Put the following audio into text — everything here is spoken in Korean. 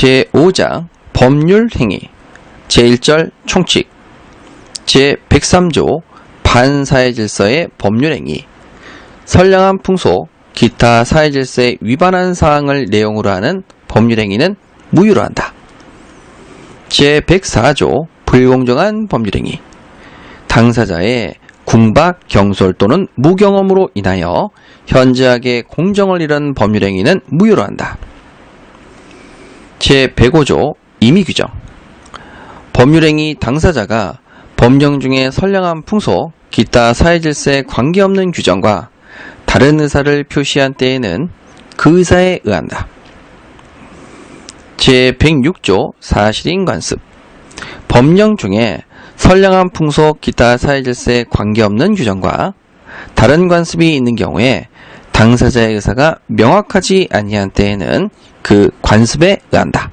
제5장 법률행위 제1절 총칙 제103조 반사회 질서의 법률행위 선량한 풍속 기타 사회 질서에 위반한 사항을 내용으로 하는 법률행위는 무효로 한다. 제104조 불공정한 법률행위 당사자의 궁박, 경솔 또는 무경험으로 인하여 현저하게 공정을 잃은 법률행위는 무효로 한다. 제105조 임의규정 법률행위 당사자가 법령 중에 선량한 풍속, 기타 사회질서에 관계없는 규정과 다른 의사를 표시한 때에는 그 의사에 의한다. 제106조 사실인 관습 법령 중에 선량한 풍속, 기타 사회질서에 관계없는 규정과 다른 관습이 있는 경우에 당사자의 의사가 명확하지 아니한 때에는 그 관습에 의한다.